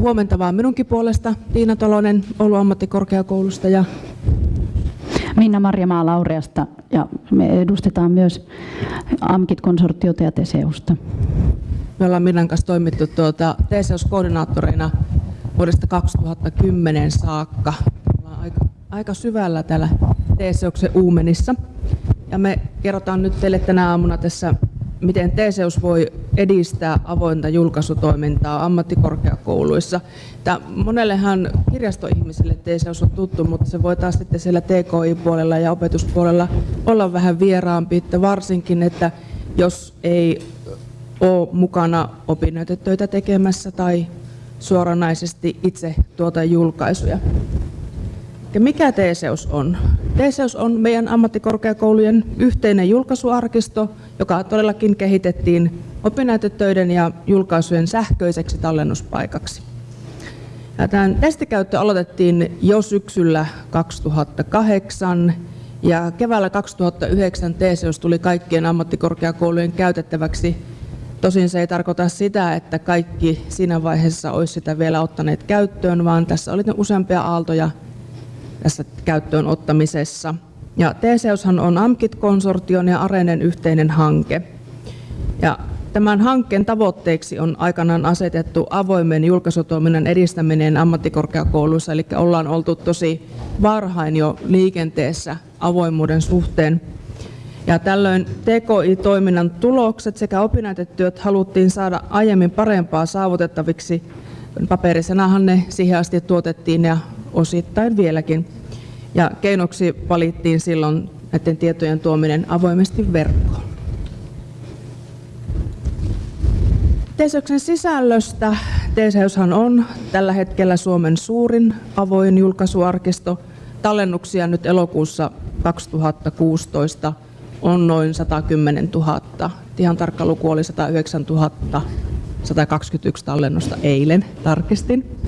huomenta vaan minunkin puolesta. Tiina Tolonen Oulu ammattikorkeakoulusta ja Minna Marjamaa Laureasta ja me edustetaan myös AMKIT-konsortiota ja Teseusta. Me ollaan Minnan kanssa toimittu tuota Teseus-koordinaattoreina vuodesta 2010 saakka. Ollaan aika, aika syvällä täällä Teseuksen uumenissa. Ja me kerrotaan nyt teille tänä aamuna tässä miten Teseus voi edistää avointa julkaisutoimintaa ammattikorkeakouluissa. Tämä monellehan kirjastoihmisille Teseus on tuttu, mutta se voi taas sitten siellä TKI-puolella ja opetuspuolella olla vähän vieraampi, että varsinkin, että jos ei ole mukana opinnäytetöitä tekemässä tai suoranaisesti itse tuota julkaisuja. Ja mikä Teseus on? Teseus on meidän ammattikorkeakoulujen yhteinen julkaisuarkisto, joka todellakin kehitettiin opinnäytetöiden ja julkaisujen sähköiseksi tallennuspaikaksi. Ja tämän testikäyttö aloitettiin jo syksyllä 2008 ja keväällä 2009 Teseus tuli kaikkien ammattikorkeakoulujen käytettäväksi. Tosin se ei tarkoita sitä, että kaikki siinä vaiheessa olisi sitä vielä ottaneet käyttöön, vaan tässä oli useampia aaltoja tässä käyttöön ottamisessa. Ja TCEUshan on AMKIT-konsortion ja Arenen yhteinen hanke. Ja tämän hankkeen tavoitteeksi on aikanaan asetettu avoimen julkaisutoiminnan edistäminen ammattikorkeakouluissa, eli ollaan oltu tosi varhain jo liikenteessä avoimuuden suhteen. Ja tällöin TKI-toiminnan tulokset sekä opinnäytetyöt haluttiin saada aiemmin parempaa saavutettaviksi. Paperisenahan ne siihen asti tuotettiin ja osittain vieläkin. Ja keinoksi valittiin silloin näiden tietojen tuominen avoimesti verkkoon. Teseuksen sisällöstä. Teseushan on tällä hetkellä Suomen suurin avoin julkaisuarkisto. Tallennuksia nyt elokuussa 2016 on noin 110 000. Ihan tarkka luku oli 109 121 tallennusta eilen, tarkistin.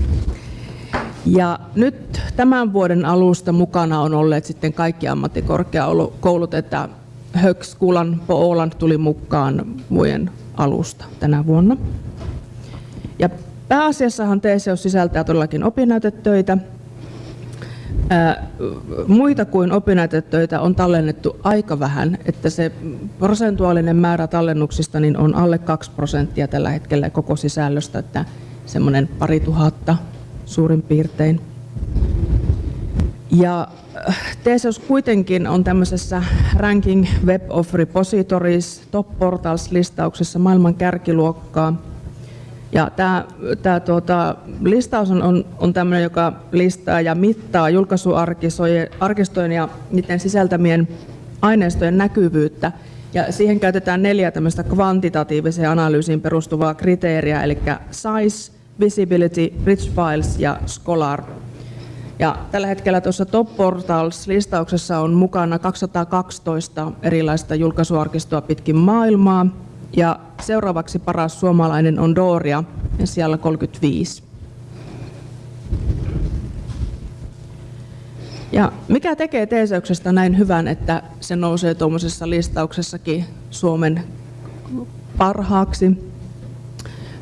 Ja nyt tämän vuoden alusta mukana on olleet sitten kaikki ammattikorkeakoulut, että Högskolan på tuli mukaan vuoden alusta tänä vuonna. Ja pääasiassahan TCOS sisältää todellakin opinnäytetöitä. muita kuin opinnäytetöitä on tallennettu aika vähän, että se prosentuaalinen määrä tallennuksista niin on alle 2 prosenttia tällä hetkellä koko sisällöstä, että semmoinen pari tuhatta suurin piirtein. Ja äh, Theseus kuitenkin on tämmöisessä Ranking Web of Repositories Top Portals-listauksessa maailman kärkiluokkaa. Ja tämä, tämä tuota, listaus on, on, on tämmöinen, joka listaa ja mittaa julkaisuarkistojen ja niiden sisältämien aineistojen näkyvyyttä. Ja siihen käytetään neljä tämmöistä kvantitatiiviseen analyysiin perustuvaa kriteeriä, eli size, Visibility, Rich Files ja Scholar. Ja tällä hetkellä tuossa Top Portals-listauksessa on mukana 212 erilaista julkaisuarkistoa pitkin maailmaa. Ja seuraavaksi paras suomalainen on Doria, siellä 35. Ja mikä tekee Teeseuksestä näin hyvän, että se nousee tuommoisessa listauksessakin Suomen parhaaksi?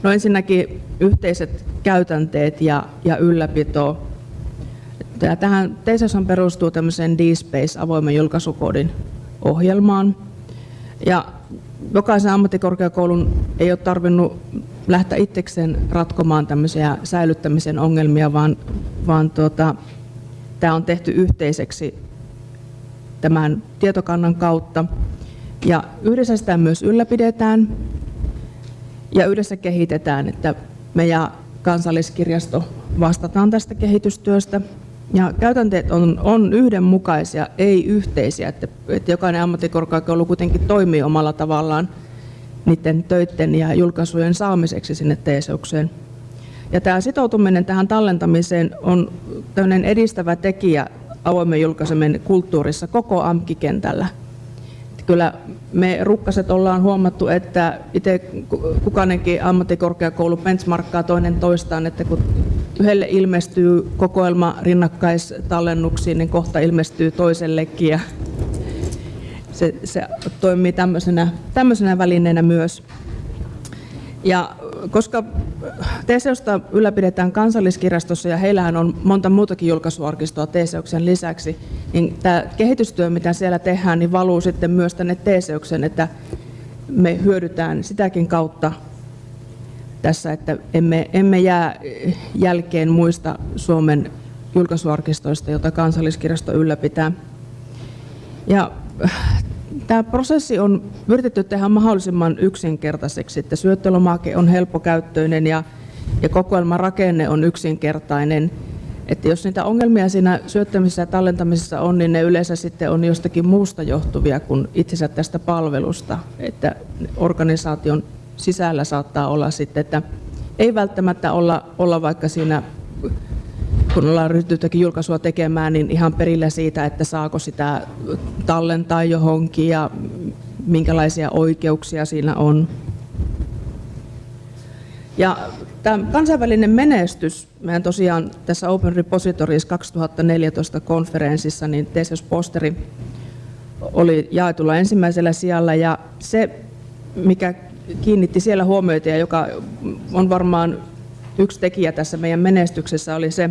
No ensinnäkin yhteiset käytänteet ja, ja ylläpito. Tähän TESOShan perustuu tämmöiseen D-Space avoimen julkaisukoodin ohjelmaan. Ja jokaisen ammattikorkeakoulun ei ole tarvinnut lähteä itsekseen ratkomaan tämmöisiä säilyttämisen ongelmia, vaan, vaan tuota, tämä on tehty yhteiseksi tämän tietokannan kautta. Ja yhdessä sitä myös ylläpidetään ja yhdessä kehitetään, että me ja kansalliskirjasto vastataan tästä kehitystyöstä. Ja käytänteet on, on yhdenmukaisia, ei yhteisiä, että, että jokainen ammattikorkeakoulu kuitenkin toimii omalla tavallaan niiden töiden ja julkaisujen saamiseksi sinne teeseukseen. Ja tämä sitoutuminen tähän tallentamiseen on edistävä tekijä avoimen julkaiseminen kulttuurissa koko AMKI-kentällä kyllä me rukkaset ollaan huomattu, että itse kukainenkin ammattikorkeakoulu benchmarkkaa toinen toistaan, että kun yhdelle ilmestyy kokoelma rinnakkaistallennuksiin, niin kohta ilmestyy toisellekin ja se, se toimii tämmöisenä, tämmöisenä välineenä myös. Ja koska Teseusta ylläpidetään kansalliskirjastossa ja heillähän on monta muutakin julkaisuarkistoa Teseuksen lisäksi. Niin tämä kehitystyö, mitä siellä tehdään, niin valuu sitten myös tänne Teseuksen, että me hyödytään sitäkin kautta tässä, että emme, emme jää jälkeen muista Suomen julkaisuarkistoista, jota kansalliskirjasto ylläpitää. Ja Tämä prosessi on yritetty tehdä mahdollisimman yksinkertaiseksi, että syöttölomake on helppokäyttöinen ja, ja kokoelman rakenne on yksinkertainen. Että jos niitä ongelmia siinä syöttämisessä ja tallentamisessa on, niin ne yleensä sitten on jostakin muusta johtuvia kuin itsensä tästä palvelusta. Että organisaation sisällä saattaa olla sitten, että ei välttämättä olla, olla vaikka siinä kun ollaan ryhtynytkin julkaisua tekemään, niin ihan perillä siitä, että saako sitä tallentaa johonkin ja minkälaisia oikeuksia siinä on. Ja tämä kansainvälinen menestys, mehän tosiaan tässä Open Repositories 2014 konferenssissa, niin Theseus Posteri oli jaetulla ensimmäisellä sijalla ja se, mikä kiinnitti siellä huomioita ja joka on varmaan yksi tekijä tässä meidän menestyksessä oli se,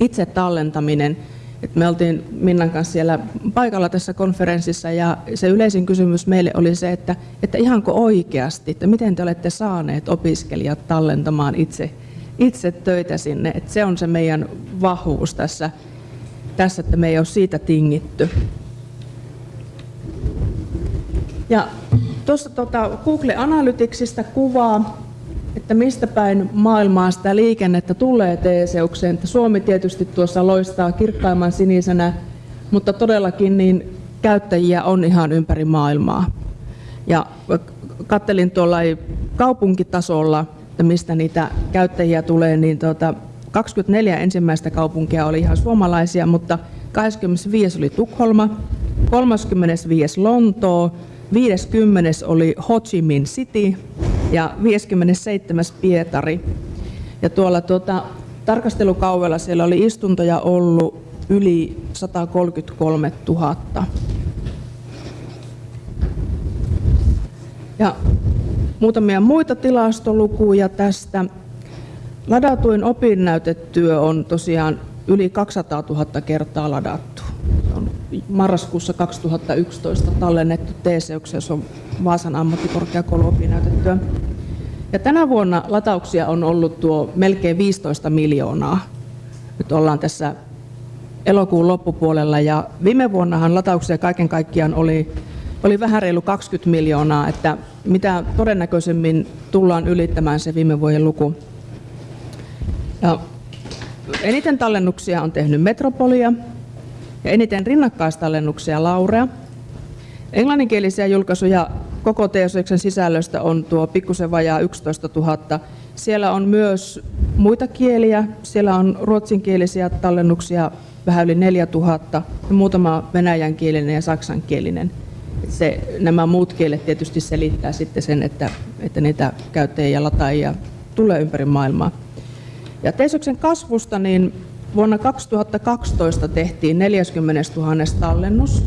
itse tallentaminen. Et me oltiin Minnan kanssa siellä paikalla tässä konferenssissa ja se yleisin kysymys meille oli se, että, että ihanko oikeasti, että miten te olette saaneet opiskelijat tallentamaan itse, itse töitä sinne. Et se on se meidän vahvuus tässä, tässä, että me ei ole siitä tingitty. Ja tuossa tota Google Analyticsista kuvaa että mistä päin maailmaa sitä liikennettä tulee Teeseukseen. Että Suomi tietysti tuossa loistaa kirkkaimman sinisenä, mutta todellakin niin käyttäjiä on ihan ympäri maailmaa. Ja kattelin tuolla kaupunkitasolla, että mistä niitä käyttäjiä tulee, niin tuota, 24 ensimmäistä kaupunkia oli ihan suomalaisia, mutta 25 oli Tukholma, 35 Lontoo, 50 oli Ho Chi Minh City ja 57. Pietari. Ja tuolla tuota, tarkastelukauvella siellä oli istuntoja ollut yli 133 000. Ja muutamia muita tilastolukuja tästä. Ladatuin opinnäytetyö on tosiaan yli 200 000 kertaa ladattu. Se on marraskuussa 2011 tallennettu TCUksi, jos on Vaasan ammattikorkeakoulu opinnäytetyö. Ja tänä vuonna latauksia on ollut tuo melkein 15 miljoonaa. Nyt ollaan tässä elokuun loppupuolella ja viime vuonnahan latauksia kaiken kaikkiaan oli, oli vähän reilu 20 miljoonaa, että mitä todennäköisemmin tullaan ylittämään se viime vuoden luku. Ja eniten tallennuksia on tehnyt Metropolia ja eniten rinnakkaistallennuksia Laurea. Englanninkielisiä julkaisuja koko TSXn sisällöstä on tuo pikkusen vajaa 11 000. Siellä on myös muita kieliä. Siellä on ruotsinkielisiä tallennuksia vähän yli 4000 ja muutama venäjänkielinen ja saksankielinen. Se, nämä muut kielet tietysti selittää sitten sen, että, että niitä käyttäjiä ja lataajia tulee ympäri maailmaa. Ja Teisoksen kasvusta niin vuonna 2012 tehtiin 40 000 tallennus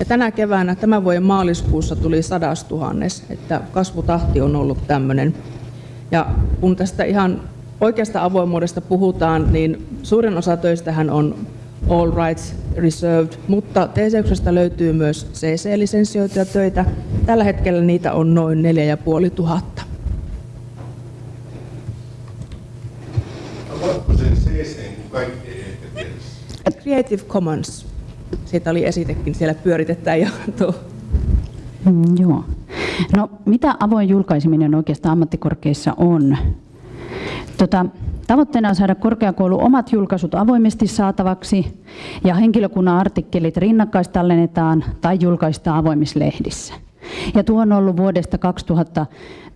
ja tänä keväänä, tämän vuoden maaliskuussa tuli sadastuhannes, että kasvutahti on ollut tämmöinen. Ja kun tästä ihan oikeasta avoimuudesta puhutaan, niin suurin osa töistähän on all rights reserved, mutta TCXstä löytyy myös CC-lisensioituja töitä. Tällä hetkellä niitä on noin 4500. Creative Commons siitä oli esitekin siellä pyöritetään jo tuo. Mm, joo. No mitä avoin julkaiseminen oikeastaan ammattikorkeissa on? Tota, tavoitteena on saada korkeakoulu omat julkaisut avoimesti saatavaksi ja henkilökunnan artikkelit rinnakkaistallennetaan tai julkaistaan avoimissa lehdissä. Ja tuo on ollut vuodesta 2000,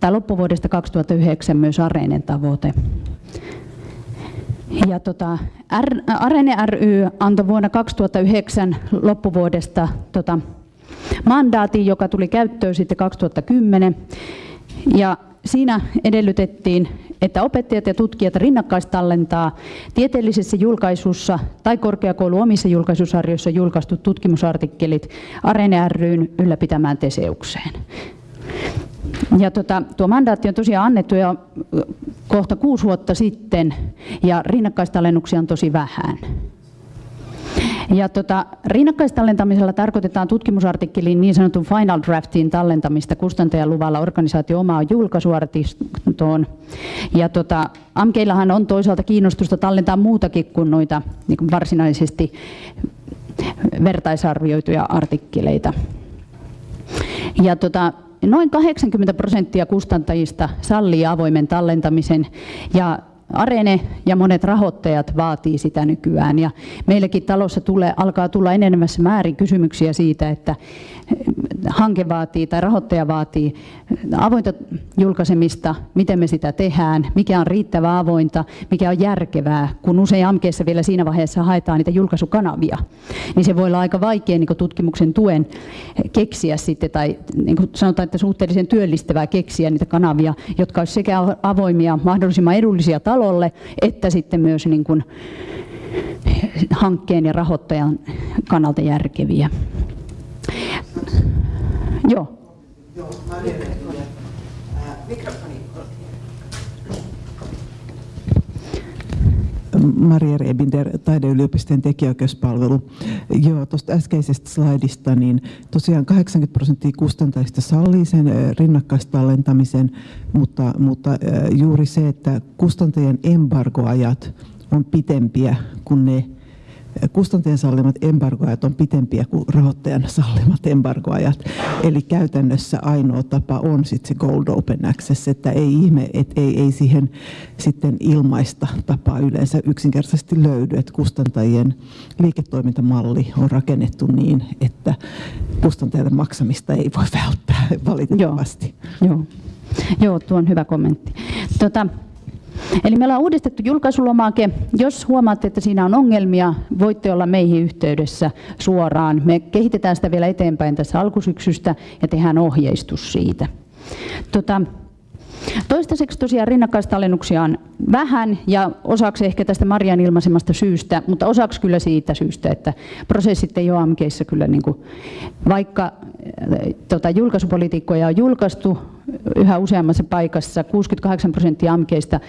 tai loppuvuodesta 2009 myös Areenen tavoite. Ja tota, R, Arene ry antoi vuonna 2009 loppuvuodesta tota, mandaatin, joka tuli käyttöön sitten 2010. Ja siinä edellytettiin, että opettajat ja tutkijat rinnakkaistallentaa tieteellisessä julkaisussa tai korkeakoulu omissa julkaisusarjoissa julkaistut tutkimusartikkelit Arene ryn ylläpitämään Teseukseen. Ja tota, tuo mandaatti on tosiaan annettu jo kohta kuusi vuotta sitten ja rinnakkaistalennuksia on tosi vähän. Ja tota, rinnakkaistallentamisella tarkoitetaan tutkimusartikkelin niin sanotun final draftin tallentamista kustantajan luvalla organisaatio omaa julkaisuartistoon. Ja tota, AMKeillahan on toisaalta kiinnostusta tallentaa muutakin kuin noita niin kuin varsinaisesti vertaisarvioituja artikkeleita. Ja tota, noin 80 prosenttia kustantajista sallii avoimen tallentamisen ja Arene ja monet rahoittajat vaatii sitä nykyään. Ja meillekin talossa tulee, alkaa tulla enenevässä määrin kysymyksiä siitä, että hanke vaatii tai rahoittaja vaatii avointa julkaisemista, miten me sitä tehdään, mikä on riittävää avointa, mikä on järkevää, kun usein AMKeissa vielä siinä vaiheessa haetaan niitä julkaisukanavia, niin se voi olla aika vaikea niin tutkimuksen tuen keksiä sitten, tai niin sanotaan, että suhteellisen työllistävää keksiä niitä kanavia, jotka olisivat sekä avoimia, mahdollisimman edullisia talolle, että sitten myös niin kuin hankkeen ja rahoittajan kannalta järkeviä. Joo. Joo, Maria Rebinder, taideyliopiston tekijäoikeuspalvelu. Joo, tuosta äskeisestä slaidista, niin tosiaan 80 prosenttia kustantajista sallii sen rinnakkaistallentamisen, mutta, mutta juuri se, että kustantajien embargoajat on pitempiä kuin ne kustantajan sallimat embargoajat on pitempiä kuin rahoittajan sallimat embargoajat. Eli käytännössä ainoa tapa on sitten se Gold Open Access, että ei ihme, että ei, ei siihen sitten ilmaista tapaa yleensä yksinkertaisesti löydy, että kustantajien liiketoimintamalli on rakennettu niin, että kustantajalle maksamista ei voi välttää valitettavasti. Joo, joo. joo tuo on hyvä kommentti. Tota, Eli meillä on uudistettu julkaisulomake. Jos huomaatte, että siinä on ongelmia, voitte olla meihin yhteydessä suoraan. Me kehitetään sitä vielä eteenpäin tässä alkusyksystä ja tehdään ohjeistus siitä. Tota, Toistaiseksi tosiaan rinnakkaistallennuksia on vähän ja osaksi ehkä tästä Marian ilmaisemasta syystä, mutta osaksi kyllä siitä syystä, että prosessit ei ole AMKissa kyllä, niin kuin, vaikka tota, julkaisupolitiikkoja on julkaistu yhä useammassa paikassa, 68 prosenttia AMKeista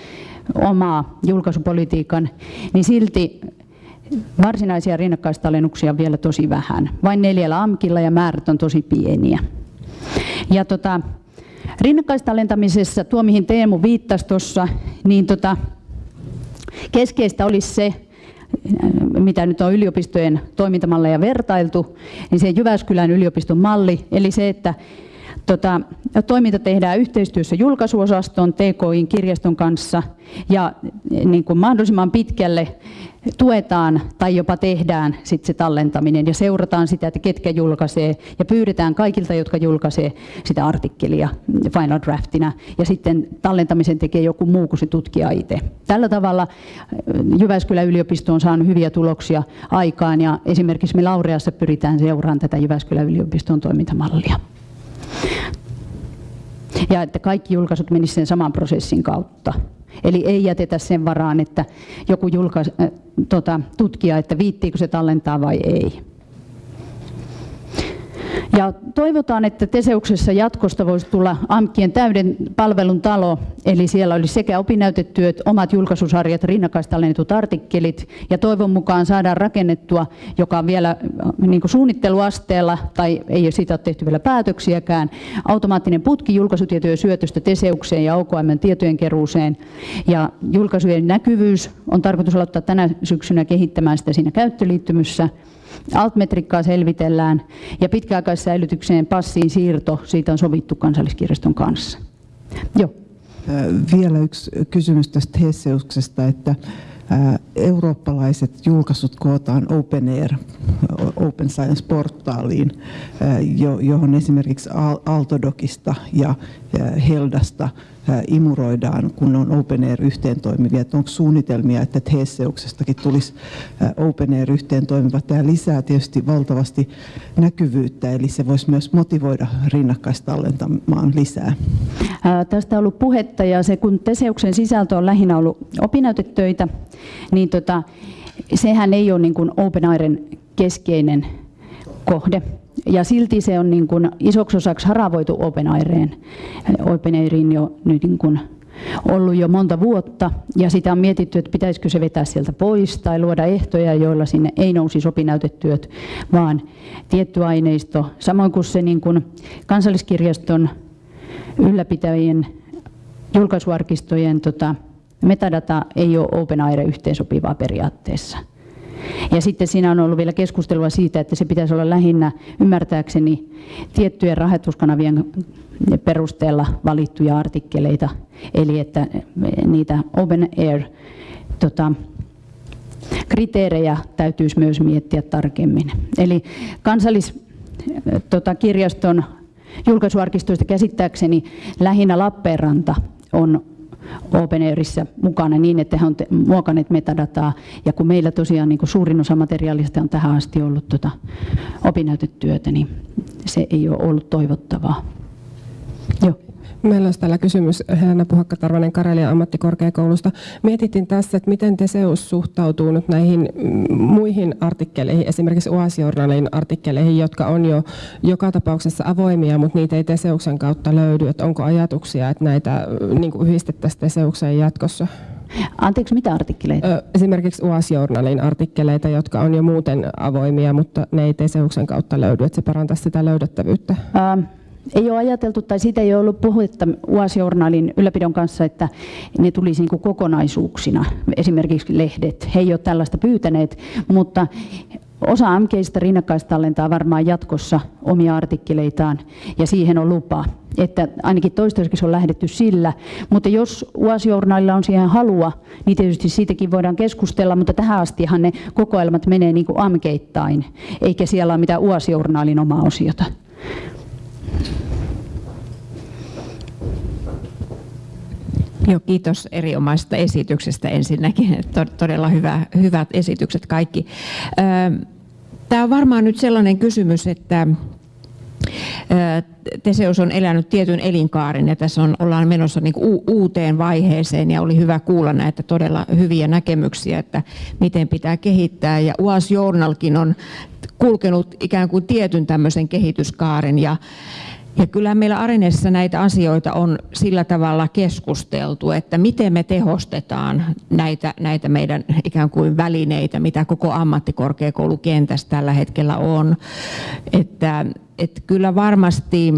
omaa julkaisupolitiikan, niin silti varsinaisia rinnakkaistallennuksia on vielä tosi vähän. Vain neljällä AMKilla ja määrät on tosi pieniä. Ja tota, rinnakkaistalentamisessa, tuo mihin Teemu viittasi tuossa, niin tota, keskeistä olisi se, mitä nyt on yliopistojen toimintamalleja vertailtu, niin se Jyväskylän yliopiston malli, eli se, että tota, toiminta tehdään yhteistyössä julkaisuosaston, TKIn kirjaston kanssa ja niin kuin mahdollisimman pitkälle tuetaan tai jopa tehdään sit se tallentaminen ja seurataan sitä, että ketkä julkaisee ja pyydetään kaikilta, jotka julkaisee sitä artikkelia final draftina ja sitten tallentamisen tekee joku muu kuin se tutkija itse. Tällä tavalla äh, Jyväskylän yliopisto on saanut hyviä tuloksia aikaan ja esimerkiksi me Laureassa pyritään seuraamaan tätä Jyväskylän yliopiston toimintamallia. Ja että kaikki julkaisut menisivät sen saman prosessin kautta. Eli ei jätetä sen varaan, että joku julkais, äh, tota, tutkija, että viittiikö se tallentaa vai ei. Ja toivotaan, että Teseuksessa jatkosta voisi tulla AMKien täyden palvelun talo, eli siellä olisi sekä opinnäytetyöt, omat julkaisusarjat, rinnakkaistallennetut artikkelit, ja toivon mukaan saadaan rakennettua, joka on vielä äh, niin suunnitteluasteella, tai ei siitä ole tehty vielä päätöksiäkään, automaattinen putki julkaisutietojen syötöstä Teseukseen ja OKM tietojen keruuseen. Ja julkaisujen näkyvyys on tarkoitus aloittaa tänä syksynä kehittämään sitä siinä käyttöliittymyssä. Altmetrikkaa selvitellään ja pitkäaikaissäilytykseen passiin siirto, siitä on sovittu kansalliskirjaston kanssa. Joo. Vielä yksi kysymys tästä Hesseuksesta, että eurooppalaiset julkaisut kootaan Open Air, Open Science-portaaliin, johon esimerkiksi Altodokista ja Heldasta imuroidaan, kun on Open Air yhteen toimivia. Että onko suunnitelmia, että Theseuksestakin tulisi Open Air yhteen toimiva. Tämä lisää tietysti valtavasti näkyvyyttä, eli se voisi myös motivoida rinnakkaistallentamaan lisää. Ää, tästä on ollut puhetta ja se kun Teseuksen sisältö on lähinnä ollut opinnäytetöitä, niin tota, sehän ei ole niin kuin Open Airen keskeinen kohde ja silti se on niin kuin isoksi osaksi haravoitu Open Aireen. Open Airin jo nyt niin kuin ollut jo monta vuotta ja sitä on mietitty, että pitäisikö se vetää sieltä pois tai luoda ehtoja, joilla sinne ei nousi sopinäytetyöt, vaan tietty aineisto. Samoin kuin se niin kuin kansalliskirjaston ylläpitäjien julkaisuarkistojen tota, metadata ei ole OpenAire yhteensopivaa periaatteessa. Ja sitten siinä on ollut vielä keskustelua siitä, että se pitäisi olla lähinnä ymmärtääkseni tiettyjen rahoituskanavien perusteella valittuja artikkeleita, eli että niitä open air tota, kriteerejä täytyisi myös miettiä tarkemmin. Eli kansalliskirjaston tota, julkaisuarkistoista käsittääkseni lähinnä Lappeenranta on OpenAirissa mukana niin, että he on muokanneet metadataa. Ja kun meillä tosiaan niin kuin suurin osa materiaalista on tähän asti ollut tuota opinnäytetyötä, niin se ei ole ollut toivottavaa. Joo. Meillä olisi täällä kysymys Helena Puhakka-Tarvanen Karelian ammattikorkeakoulusta. Mietittiin tässä, että miten Teseus suhtautuu nyt näihin muihin artikkeleihin, esimerkiksi UAS-journalin artikkeleihin, jotka on jo joka tapauksessa avoimia, mutta niitä ei Teseuksen kautta löydy. Että onko ajatuksia, että näitä niin kuin yhdistettäisiin Teseukseen jatkossa? Anteeksi, mitä artikkeleita? Esimerkiksi UAS-journalin artikkeleita, jotka on jo muuten avoimia, mutta ne ei Teseuksen kautta löydy, että se parantaisi sitä löydettävyyttä. Ähm ei ole ajateltu tai siitä ei ole ollut puhetta UAS-journaalin ylläpidon kanssa, että ne tulisi niin kokonaisuuksina, esimerkiksi lehdet. He ei ole tällaista pyytäneet, mutta osa MKistä rinnakkaistallentaa varmaan jatkossa omia artikkeleitaan ja siihen on lupa. Että ainakin toistaiseksi on lähdetty sillä, mutta jos UAS-journaalilla on siihen halua, niin tietysti siitäkin voidaan keskustella, mutta tähän astihan ne kokoelmat menee niin kuin amkeittain, eikä siellä ole mitään UAS-journaalin omaa osiota. Joo, kiitos erinomaisesta esityksestä ensinnäkin. Todella hyvä, hyvät esitykset kaikki. Tämä on varmaan nyt sellainen kysymys, että Teseus on elänyt tietyn elinkaaren ja tässä on, ollaan menossa niin uuteen vaiheeseen ja oli hyvä kuulla näitä todella hyviä näkemyksiä, että miten pitää kehittää. Ja UAS Journalkin on kulkenut ikään kuin tietyn tämmöisen kehityskaaren ja, ja kyllä meillä Areneessa näitä asioita on sillä tavalla keskusteltu, että miten me tehostetaan näitä, näitä meidän ikään kuin välineitä, mitä koko ammattikorkeakoulukentässä tällä hetkellä on. Että, että kyllä varmasti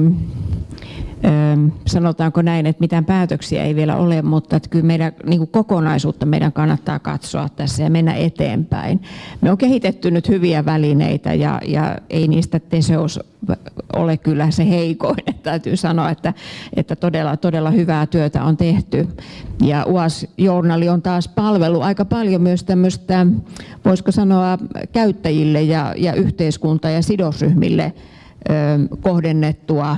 sanotaanko näin, että mitään päätöksiä ei vielä ole, mutta että kyllä meidän niin kuin kokonaisuutta meidän kannattaa katsoa tässä ja mennä eteenpäin. Me on kehitetty nyt hyviä välineitä ja, ja ei niistä Teseus ole kyllä se heikoin. Että täytyy sanoa, että, että todella, todella hyvää työtä on tehty. Ja UAS-journali on taas palvelu aika paljon myös tämmöistä, voisiko sanoa, käyttäjille ja, ja yhteiskunta- ja sidosryhmille kohdennettua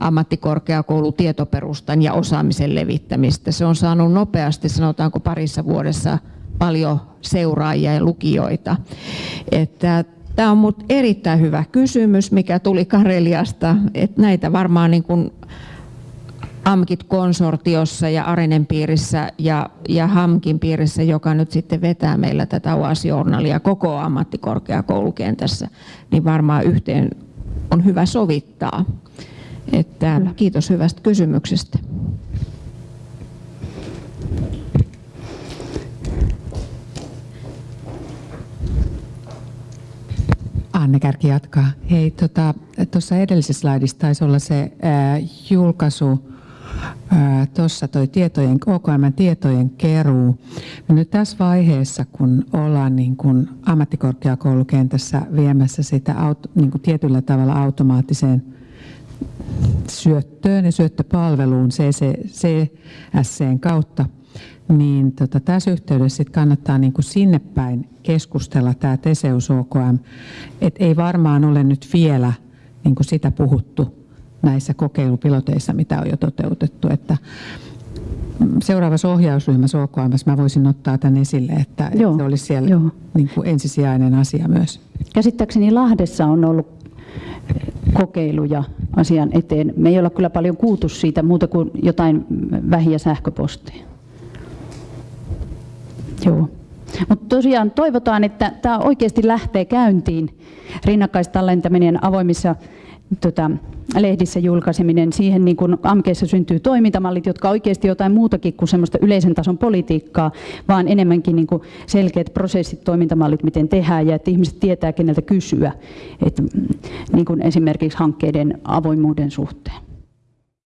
ammattikorkeakoulutietoperustan ja osaamisen levittämistä. Se on saanut nopeasti, sanotaanko parissa vuodessa, paljon seuraajia ja lukijoita. Että Tämä on mut erittäin hyvä kysymys, mikä tuli Kareliasta. Että näitä varmaan niin kuin AMKit-konsortiossa ja Arenen piirissä ja, ja HAMKin piirissä, joka nyt sitten vetää meillä tätä UAS-journalia koko ammattikorkeakoulukentässä, niin varmaan yhteen on hyvä sovittaa. Että kiitos hyvästä kysymyksestä. Anne Kärki jatkaa. Hei, tuossa tota, edellisessä slaidissa taisi olla se ää, julkaisu, tuossa toi tietojen, OKM tietojen keruu. Ja nyt tässä vaiheessa, kun ollaan niin kuin ammattikorkeakoulukentässä viemässä sitä auto, niin kuin tietyllä tavalla automaattiseen syöttöön ja syöttöpalveluun CCSCn kautta, niin tota, tässä yhteydessä sit kannattaa niin kuin sinne päin keskustella tämä Teseus OKM. Et ei varmaan ole nyt vielä niin kuin sitä puhuttu näissä kokeilupiloteissa, mitä on jo toteutettu. Että seuraavassa ohjausryhmässä OKM mä voisin ottaa tämän esille, että, Joo. se olisi siellä Joo. Niin kuin ensisijainen asia myös. Käsittääkseni Lahdessa on ollut kokeiluja asian eteen. Me ei olla kyllä paljon kuultu siitä muuta kuin jotain vähiä sähköposteja. Joo. Mutta tosiaan toivotaan, että tämä oikeasti lähtee käyntiin rinnakkaistallentaminen avoimissa tota, lehdissä julkaiseminen, siihen niin kuin AMKeissa syntyy toimintamallit, jotka oikeasti jotain muutakin kuin semmoista yleisen tason politiikkaa, vaan enemmänkin niin kuin selkeät prosessit, toimintamallit, miten tehdään ja että ihmiset tietää, keneltä kysyä, että, niin kuin esimerkiksi hankkeiden avoimuuden suhteen.